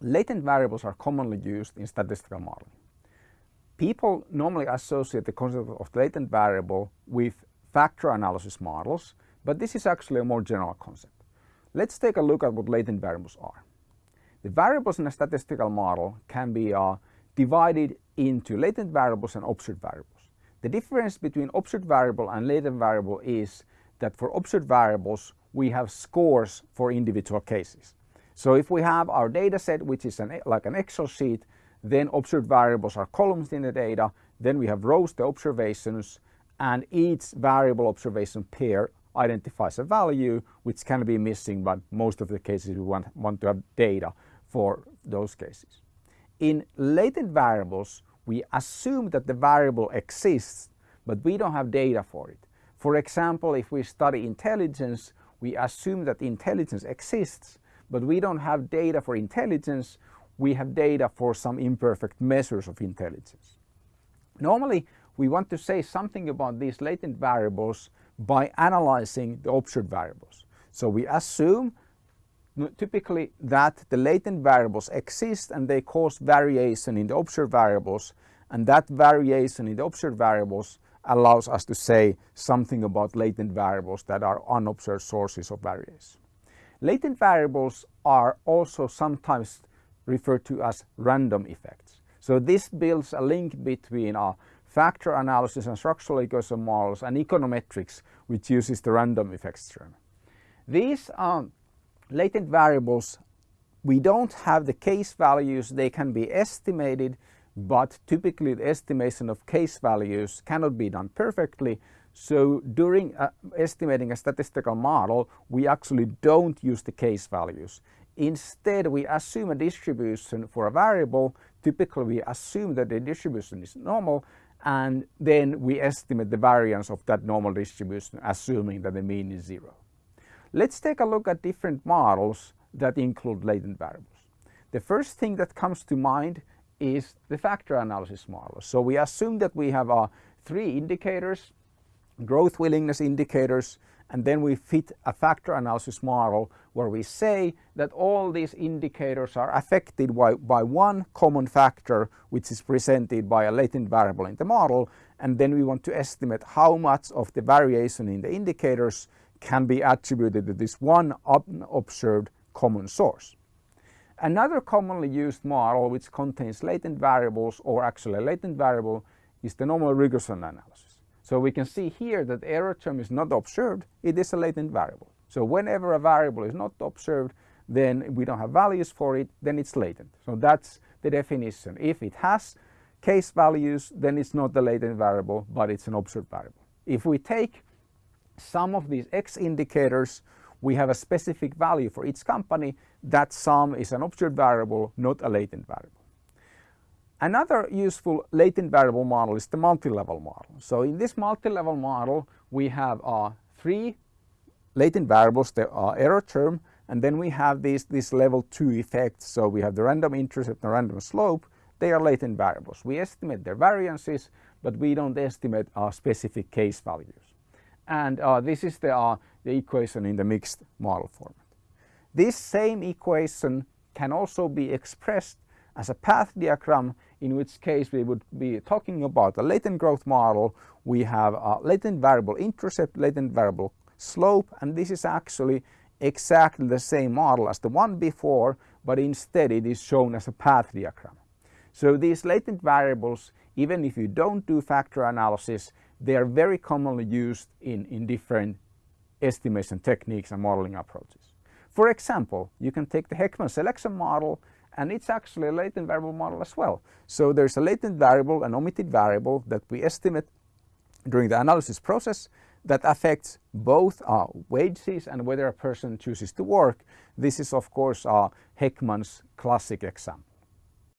latent variables are commonly used in statistical modeling. People normally associate the concept of latent variable with factor analysis models, but this is actually a more general concept. Let's take a look at what latent variables are. The variables in a statistical model can be uh, divided into latent variables and observed variables. The difference between observed variable and latent variable is that for observed variables we have scores for individual cases. So if we have our data set which is an, like an Excel sheet then observed variables are columns in the data then we have rows the observations and each variable observation pair identifies a value which can be missing but most of the cases we want, want to have data for those cases. In latent variables we assume that the variable exists but we don't have data for it. For example, if we study intelligence, we assume that intelligence exists, but we don't have data for intelligence, we have data for some imperfect measures of intelligence. Normally, we want to say something about these latent variables by analyzing the observed variables. So we assume typically that the latent variables exist and they cause variation in the observed variables and that variation in the observed variables allows us to say something about latent variables that are unobserved sources of variation. Latent variables are also sometimes referred to as random effects. So this builds a link between our factor analysis and structural equation models and econometrics which uses the random effects term. These um, latent variables we don't have the case values they can be estimated but typically the estimation of case values cannot be done perfectly. So during uh, estimating a statistical model, we actually don't use the case values. Instead, we assume a distribution for a variable. Typically, we assume that the distribution is normal and then we estimate the variance of that normal distribution assuming that the mean is zero. Let's take a look at different models that include latent variables. The first thing that comes to mind is the factor analysis model. So we assume that we have uh, three indicators, growth willingness indicators, and then we fit a factor analysis model where we say that all these indicators are affected by, by one common factor which is presented by a latent variable in the model and then we want to estimate how much of the variation in the indicators can be attributed to this one observed common source. Another commonly used model which contains latent variables or actually a latent variable is the normal regression analysis. So we can see here that the error term is not observed, it is a latent variable. So whenever a variable is not observed, then we don't have values for it, then it's latent. So that's the definition. If it has case values, then it's not a latent variable, but it's an observed variable. If we take some of these X indicators, we have a specific value for each company, that sum is an observed variable, not a latent variable. Another useful latent variable model is the multi-level model. So in this multi-level model, we have uh, three latent variables, the uh, error term, and then we have these, these level 2 effects. So we have the random intercept and the random slope. They are latent variables. We estimate their variances, but we don't estimate our specific case values. And uh, this is the, uh, the equation in the mixed model format. This same equation can also be expressed as a path diagram in which case we would be talking about a latent growth model. We have a latent variable intercept, latent variable slope and this is actually exactly the same model as the one before but instead it is shown as a path diagram. So these latent variables even if you don't do factor analysis they are very commonly used in, in different estimation techniques and modeling approaches. For example, you can take the Heckman selection model and it's actually a latent variable model as well. So there's a latent variable, an omitted variable that we estimate during the analysis process that affects both uh, wages and whether a person chooses to work. This is of course uh, Heckman's classic example.